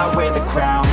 I wear the crown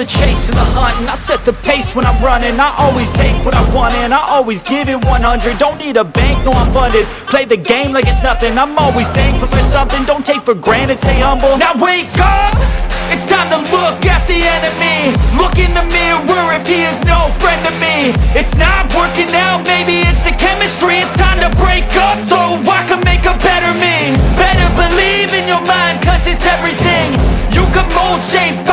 the chase and the hunt And I set the pace when I'm running. I always take what I want and I always give it 100 Don't need a bank, no I'm funded. Play the game like it's nothing. I'm always thankful for something. Don't take for granted, stay humble. Now wake up! It's time to look at the enemy. Look in the mirror. If he is no friend to me It's not working out, maybe it's the chemistry. It's time to break up so I can make a better me. Better believe in your mind cause it's everything. You can mold, shape,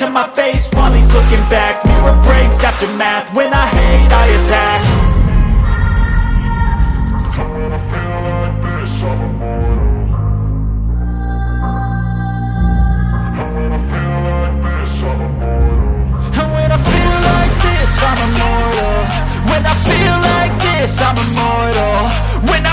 to my face. While he's looking back. Mirror breaks, aftermath, when I hate, I attack. And when I feel like this, I'm immortal. When I feel like this, I'm immortal. When I